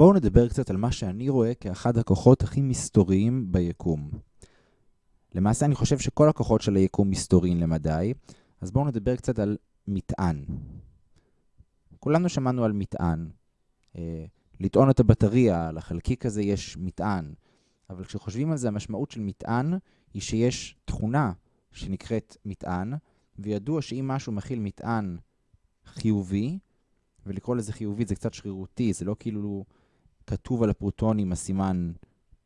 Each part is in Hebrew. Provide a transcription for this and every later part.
בואו נדבר קצת על מה שאני רואה כאחד הכוחות הכי מסתוריים ביקום. למעשה אני חושב שכל הכוחות של היקום מסתוריים למדי, אז בואו נדבר קצת על מטען. כולנו שמענו על מטען. אה, לטעון את הבטריה, לחלקיק הזה יש מטען. אבל כשחושבים על זה, המשמעות של מטען היא שיש תכונה שנקראת מטען, וידוע שאם משהו מכיל מטען חיובי, ולקרוא לזה חיובי זה קצת שרירותי, זה לא כאילו כתוב על הפרוטונים הסימן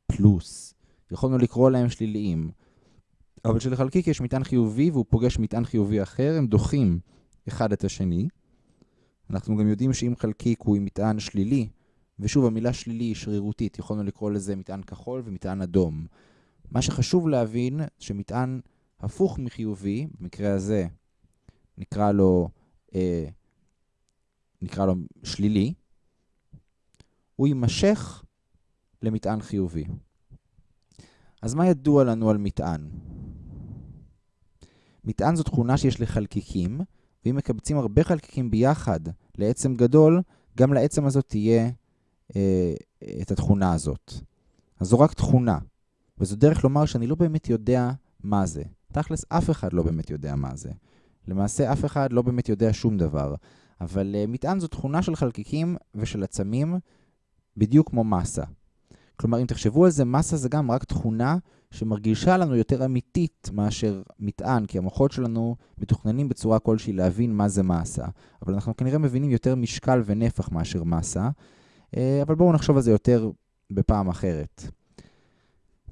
פלוס. יכולנו לקרוא להם שליליים. אבל כשלחלקיק יש מטען חיובי והוא פוגש מטען חיובי אחר, הם דוחים אחד את השני. אנחנו גם יודעים שאם חלקיק הוא עם מטען שלילי, ושוב, המילה שלילי היא שרירותית, יכולנו לקרוא לזה מטען כחול ומטען אדום. מה שחשוב להבין, שמטען הפוך מחיובי, במקרה הזה נקרא לו, אה, נקרא לו שלילי, הוא יימשך למטען חיובי. אז מה ידוע לנו על מטען? מטען זו תכונה שיש לחלקיקים, ואם מקבצים הרבה חלקיקים ביחד לעצם גדול, גם לעצם הזאת תהיה אה, את התכונה הזאת. אז זו רק תכונה, וזו דרך לומר שאני לא באמת יודע מה זה. תכלס, אף אחד לא באמת יודע מה זה. למעשה, אף אחד לא באמת יודע שום דבר. אבל uh, מטען זו תכונה של חלקיקים ושל עצמים, בדיוק כמו מסה. כלומר, אם תחשבו על זה, מסה זה גם רק תכונה שמרגישה לנו יותר אמיתית מאשר מטען, כי המוחות שלנו מתוכננים בצורה כלשהי להבין מה זה מסה. אבל אנחנו כנראה מבינים יותר משקל ונפח מאשר מסה, אה, אבל בואו נחשוב על זה יותר בפעם אחרת.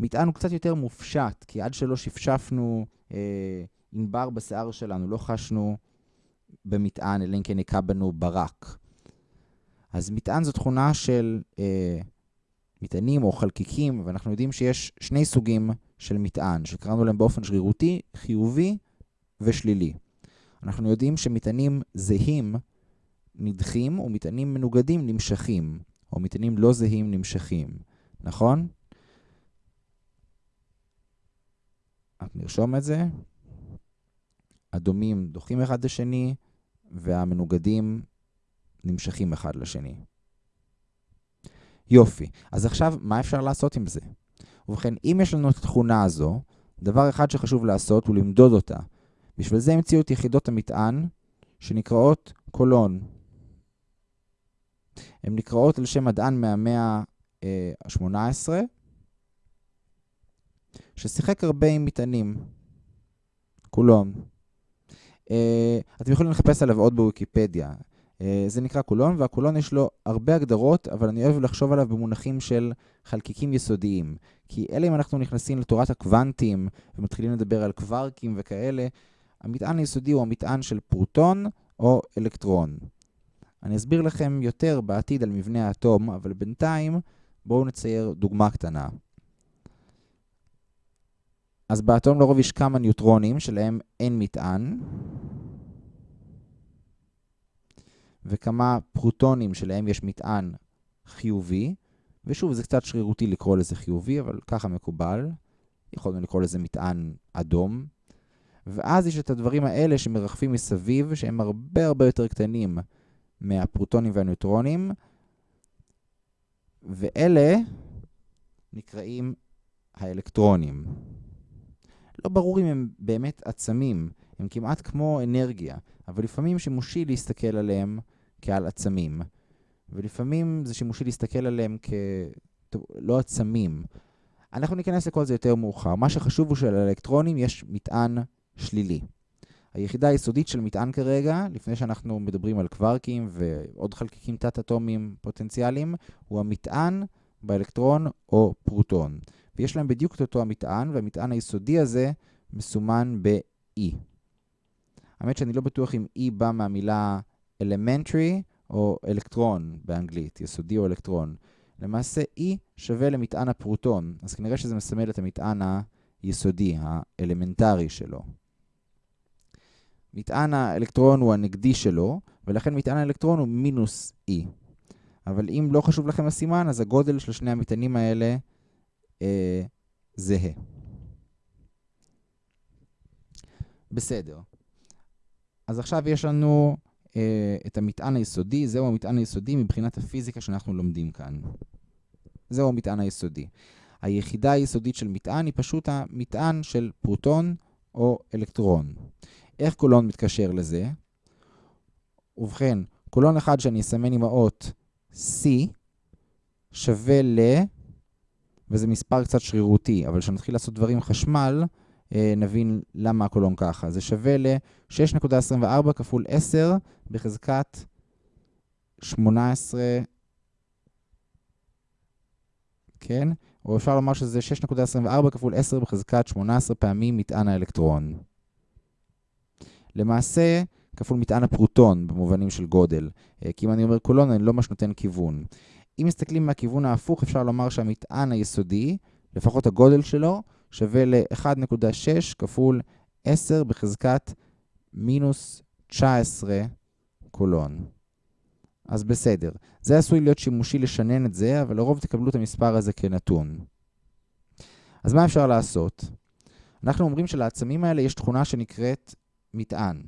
מטען הוא קצת יותר מופשט, כי עד שלא שפשפנו אה, ענבר בשיער שלנו, לא חשנו במטען, אלא אם כן היכה בנו ברק. אז מטען זו תכונה של אה, מטענים או חלקיקים, ואנחנו יודעים שיש שני סוגים של מטען, שקראנו להם באופן שרירותי, חיובי ושלילי. אנחנו יודעים שמטענים זהים נדחים ומטענים מנוגדים נמשכים, או מטענים לא זהים נמשכים, נכון? נרשום את זה. הדומים דוחים אחד לשני, והמנוגדים נמשכים אחד לשני. יופי. אז עכשיו, מה אפשר לעשות עם זה? ובכן, אם יש לנו את התכונה הזו, דבר אחד שחשוב לעשות הוא למדוד אותה. בשביל זה המציאו את יחידות המטען, שנקראות קולון. הן נקראות על שם מדען מהמאה ה-18, ששיחק הרבה עם מטענים. קולון. Uh, אתם יכולים לחפש עליו עוד בוויקיפדיה. Uh, זה נקרא קולון, והקולון יש לו הרבה הגדרות, אבל אני אוהב לחשוב עליו במונחים של חלקיקים יסודיים. כי אלה אם אנחנו נכנסים לתורת הקוונטים ומתחילים לדבר על קווארקים וכאלה, המטען היסודי הוא המטען של פרוטון או אלקטרון. אני אסביר לכם יותר בעתיד על מבנה האטום, אבל בינתיים בואו נצייר דוגמה קטנה. אז באטום לרוב יש כמה ניוטרונים שלהם אין מטען, וכמה פרוטונים שלהם יש מטען חיובי, ושוב, זה קצת שרירותי לקרוא לזה חיובי, אבל ככה מקובל. יכולנו לקרוא לזה מטען אדום. ואז יש את הדברים האלה שמרחפים מסביב, שהם הרבה הרבה יותר קטנים מהפרוטונים והניוטרונים, ואלה נקראים האלקטרונים. לא ברור אם הם באמת עצמים, הם כמעט כמו אנרגיה, אבל לפעמים שימושי להסתכל עליהם כעל עצמים, ולפעמים זה שימושי להסתכל עליהם כלא עצמים. אנחנו ניכנס לכל זה יותר מאוחר. מה שחשוב הוא שלאלקטרונים יש מטען שלילי. היחידה היסודית של מטען כרגע, לפני שאנחנו מדברים על קווארקים ועוד חלקיקים תת-אטומיים פוטנציאליים, הוא המטען באלקטרון או פרוטון. ויש להם בדיוק את אותו המטען, והמטען היסודי הזה מסומן ב-E. האמת שאני לא בטוח אם E בא מהמילה elementary או אלקטרון באנגלית, יסודי או אלקטרון. למעשה E שווה למטען הפרוטון, אז כנראה שזה מסמל את המטען היסודי, האלמנטרי שלו. מטען האלקטרון הוא הנגדי שלו, ולכן מטען האלקטרון הוא מינוס E. אבל אם לא חשוב לכם הסימן, אז הגודל של שני המטענים האלה אה, זהה. בסדר. אז עכשיו יש לנו אה, את המטען היסודי, זהו המטען היסודי מבחינת הפיזיקה שאנחנו לומדים כאן. זהו המטען היסודי. היחידה היסודית של מטען היא פשוט המטען של פרוטון או אלקטרון. איך קולון מתקשר לזה? ובכן, קולון אחד שאני אסמן עם האות C שווה ל... וזה מספר קצת שרירותי, אבל כשנתחיל לעשות דברים חשמל, נבין למה הקולון ככה. זה שווה ל-6.24 כפול 10 בחזקת 18, כן? או אפשר לומר שזה 6.24 כפול 10 בחזקת 18 פעמים מטען האלקטרון. למעשה, כפול מטען הפרוטון במובנים של גודל. אה, כי אם אני אומר קולון, אני לא ממש נותן כיוון. אם מסתכלים מהכיוון ההפוך, אפשר לומר שהמטען היסודי, לפחות הגודל שלו, שווה ל-1.6 כפול 10 בחזקת מינוס 19 קולון. אז בסדר. זה עשוי להיות שימושי לשנן את זה, אבל לרוב תקבלו את המספר הזה כנתון. אז מה אפשר לעשות? אנחנו אומרים שלעצמים האלה יש תכונה שנקראת מטען.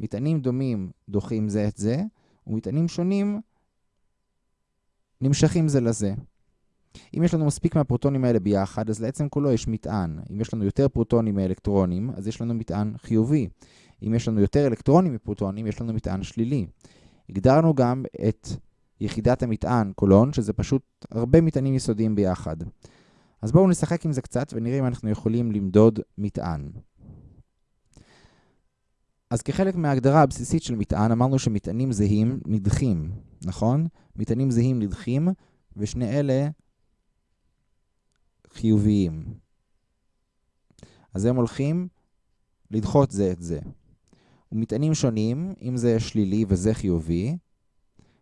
מטענים דומים דוחים זה את זה, ומטענים שונים נמשכים זה לזה. אם יש לנו מספיק מהפרוטונים האלה ביחד, אז לעצם כולו יש מטען. אם יש לנו יותר פרוטונים מאלקטרונים, אז יש לנו מטען חיובי. אם יש לנו יותר אלקטרונים מפרוטונים, יש לנו מטען שלילי. הגדרנו גם את יחידת המטען, קולון, שזה פשוט הרבה מטענים יסודיים ביחד. אז בואו נשחק עם זה קצת ונראה אם אנחנו יכולים למדוד מטען. אז כחלק מההגדרה הבסיסית של מטען, אמרנו שמטענים זהים נדחים, נכון? מטענים זהים נדחים, ושני אלה חיוביים. אז הם הולכים לדחות זה את זה. ומטענים שונים, אם זה שלילי וזה חיובי,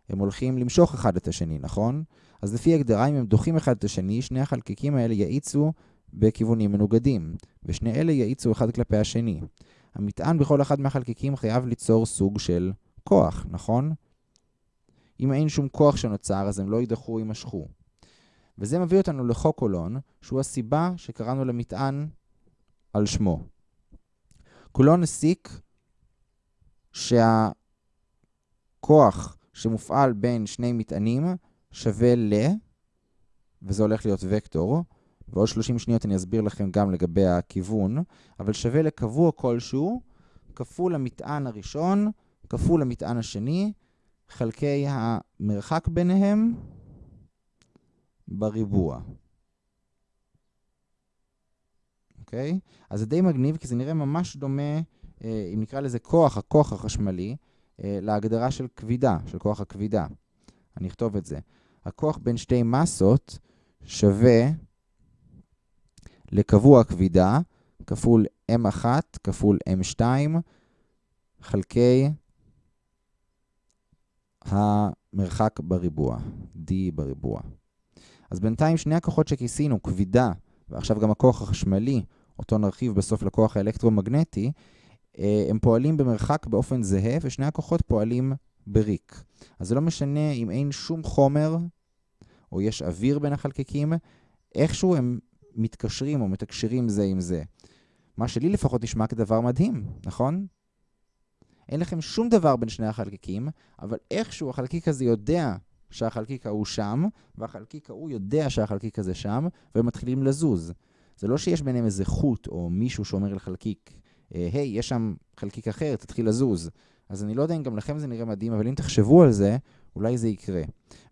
הם הולכים למשוך אחד את השני, נכון? אז לפי הגדרה, אם הם דוחים אחד את השני, שני החלקיקים האלה יאיצו בכיוונים מנוגדים, ושני אלה יאיצו אחד כלפי השני. המטען בכל אחד מהחלקיקים חייב ליצור סוג של כוח, נכון? אם אין שום כוח שנוצר, אז הם לא יידחו, יימשכו. וזה מביא אותנו לחוק קולון, שהוא הסיבה שקראנו למטען על שמו. קולון הסיק שהכוח שמופעל בין שני מטענים שווה ל, וזה הולך להיות וקטור, ועוד 30 שניות אני אסביר לכם גם לגבי הכיוון, אבל שווה לקבוע כלשהו, כפול המטען הראשון, כפול המטען השני, חלקי המרחק ביניהם בריבוע. אוקיי? אז זה די מגניב, כי זה נראה ממש דומה, אה, אם נקרא לזה כוח, הכוח החשמלי, אה, להגדרה של כבידה, של כוח הכבידה. אני אכתוב את זה. הכוח בין שתי מסות שווה לקבוע כבידה כפול M1 כפול M2 חלקי המרחק בריבוע, D בריבוע. אז בינתיים שני הכוחות שכיסינו, כבידה, ועכשיו גם הכוח החשמלי, אותו נרחיב בסוף לכוח האלקטרומגנטי, אה, הם פועלים במרחק באופן זהה, ושני הכוחות פועלים בריק. אז זה לא משנה אם אין שום חומר, או יש אוויר בין החלקיקים, איכשהו הם מתקשרים או מתקשרים זה עם זה. מה שלי לפחות נשמע כדבר מדהים, נכון? אין לכם שום דבר בין שני החלקיקים, אבל איכשהו החלקיק הזה יודע שהחלקיק ההוא שם, והחלקיק ההוא יודע שהחלקיק הזה שם, והם מתחילים לזוז. זה לא שיש ביניהם איזה חוט או מישהו שאומר לחלקיק, אה, היי, יש שם חלקיק אחר, תתחיל לזוז. אז אני לא יודע אם גם לכם זה נראה מדהים, אבל אם תחשבו על זה, אולי זה יקרה.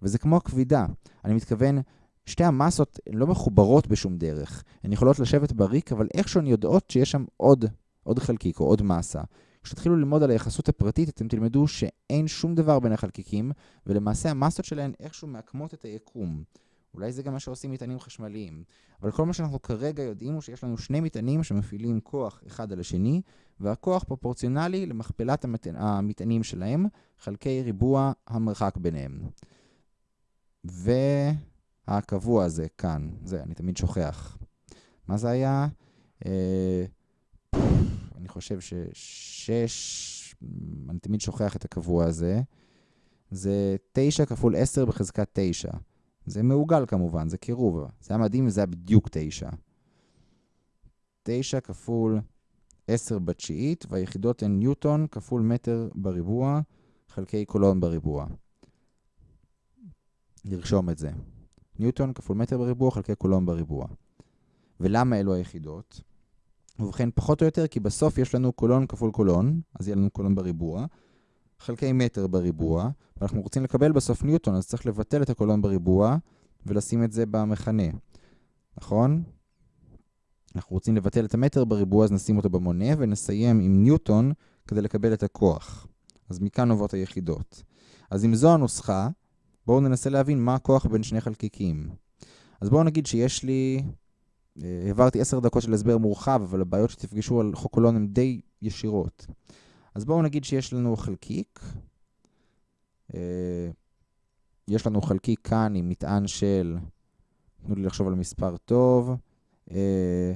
וזה כמו הכבידה. אני מתכוון, שתי המסות לא מחוברות בשום דרך. הן יכולות לשבת בריק, אבל איכשהו הן יודעות שיש שם עוד, עוד חלקיק או עוד מסה. כשתתחילו ללמוד על היחסות הפרטית, אתם תלמדו שאין שום דבר בין החלקיקים, ולמעשה המסות שלהן איכשהו מעקמות את היקום. אולי זה גם מה שעושים מטענים חשמליים. אבל כל מה שאנחנו כרגע יודעים הוא שיש לנו שני מטענים שמפעילים כוח אחד על השני, והכוח פרופורציונלי למכפלת המטענים שלהם, חלקי ריבוע המרחק ביניהם. והקבוע הזה כאן, זה, אני תמיד שוכח. מה זה היה? אה, אני חושב ששש, אני תמיד שוכח את הקבוע הזה. זה 9 כפול 10 בחזקת 9. זה מעוגל כמובן, זה קירוב. זה היה מדהים וזה היה בדיוק 9. 9 כפול 10 בתשיעית, והיחידות הן ניוטון כפול מטר בריבוע, חלקי קולון בריבוע. נרשום את זה. ניוטון כפול מטר בריבוע חלקי קולון בריבוע. ולמה אלו היחידות? ובכן, פחות או יותר, כי בסוף יש לנו קולון כפול קולון, אז יהיה לנו קולון בריבוע, חלקי מטר בריבוע, ואנחנו רוצים לקבל בסוף ניוטון, אז צריך לבטל את הקולון בריבוע ולשים את זה במכנה, נכון? אנחנו רוצים לבטל את המטר בריבוע, אז נשים אותו במונה ונסיים עם ניוטון כדי לקבל את הכוח. אז מכאן נובעות היחידות. אז אם זו הנוסחה, בואו ננסה להבין מה הכוח בין שני חלקיקים. אז בואו נגיד שיש לי... אה, העברתי עשר דקות של הסבר מורחב, אבל הבעיות שתפגשו על חוק קולון הן די ישירות. אז בואו נגיד שיש לנו חלקיק. אה, יש לנו חלקיק כאן עם מטען של, תנו לי לחשוב על מספר טוב, אה,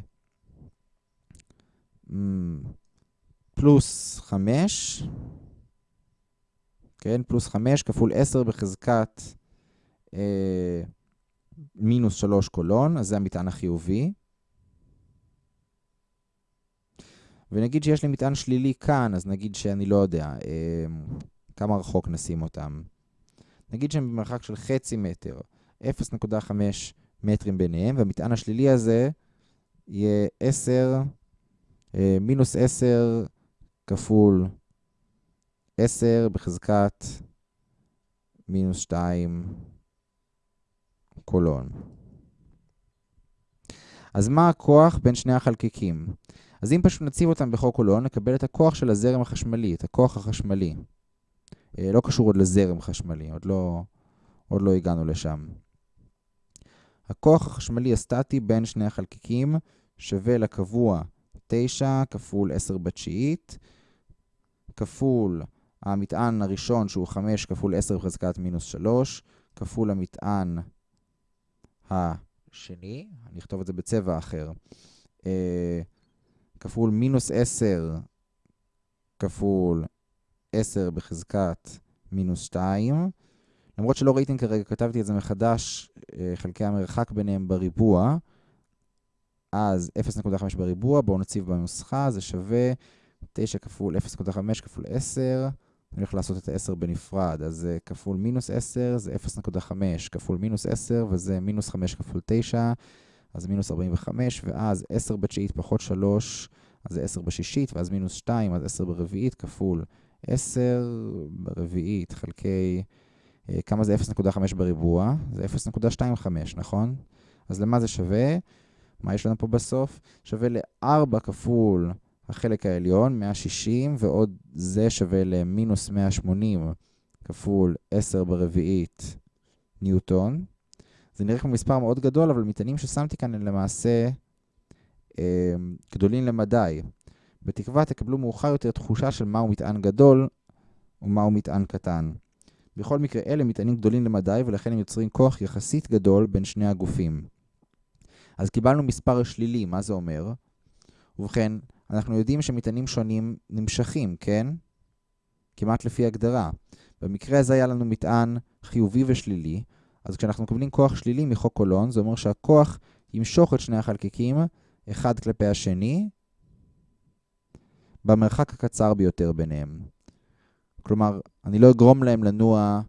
פלוס 5, כן, פלוס 5 כפול 10 בחזקת מינוס 3 קולון, אז זה המטען החיובי. ונגיד שיש לי מטען שלילי כאן, אז נגיד שאני לא יודע, אה, כמה רחוק נשים אותם. נגיד שהם במרחק של חצי מטר, 0.5 מטרים ביניהם, והמטען השלילי הזה יהיה 10, אה, מינוס 10 כפול 10 בחזקת מינוס 2 קולון. אז מה הכוח בין שני החלקיקים? אז אם פשוט נציב אותם בחוק קולון, נקבל את הכוח של הזרם החשמלי, את הכוח החשמלי. אה, לא קשור עוד לזרם חשמלי, עוד לא, עוד לא הגענו לשם. הכוח החשמלי הסטטי בין שני החלקיקים שווה לקבוע 9 כפול 10 בתשיעית, כפול המטען הראשון שהוא 5 כפול 10 בחזקת מינוס 3, כפול המטען השני, אני אכתוב את זה בצבע אחר, אה, כפול מינוס 10 כפול 10 בחזקת מינוס 2. למרות שלא ראיתם כרגע, כתבתי את זה מחדש, אה, חלקי המרחק ביניהם בריבוע. אז 0.5 בריבוע, בואו נציב בנוסחה, זה שווה 9 כפול 0.5 כפול 10. אני הולך לעשות את ה-10 בנפרד, אז כפול מינוס 10, זה 0.5 כפול מינוס 10, וזה מינוס 5 כפול 9, אז מינוס 45, ואז 10 בתשיעית פחות 3, אז זה 10 בשישית, ואז מינוס 2, אז 10 ברביעית כפול 10 ברביעית חלקי, אה, כמה זה 0.5 בריבוע? זה 0.25, נכון? אז למה זה שווה? מה יש לנו פה בסוף? שווה ל-4 כפול החלק העליון, 160, ועוד זה שווה למינוס 180 כפול 10 ברביעית ניוטון. זה נראה כמו מספר מאוד גדול, אבל מטענים ששמתי כאן הם למעשה אה, גדולים למדי. בתקווה תקבלו מאוחר יותר תחושה של מהו מטען גדול ומהו מטען קטן. בכל מקרה, אלה מטענים גדולים למדי, ולכן הם יוצרים כוח יחסית גדול בין שני הגופים. אז קיבלנו מספר שלילי, מה זה אומר? ובכן, אנחנו יודעים שמטענים שונים נמשכים, כן? כמעט לפי הגדרה. במקרה הזה היה לנו מטען חיובי ושלילי, אז כשאנחנו מקבלים כוח שלילי מחוק קולון, זה אומר שהכוח ימשוך את שני החלקיקים אחד כלפי השני במרחק הקצר ביותר ביניהם. כלומר, אני לא אגרום להם לנוע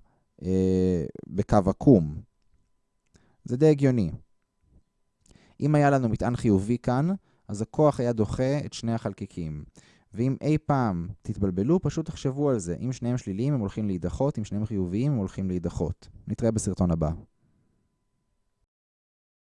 אה, בקו עקום. זה די הגיוני. אם היה לנו מטען חיובי כאן, אז הכוח היה דוחה את שני החלקיקים. ואם אי פעם תתבלבלו, פשוט תחשבו על זה. אם שניהם שליליים הם הולכים להידחות, אם שניהם חיוביים הם הולכים להידחות. נתראה בסרטון הבא.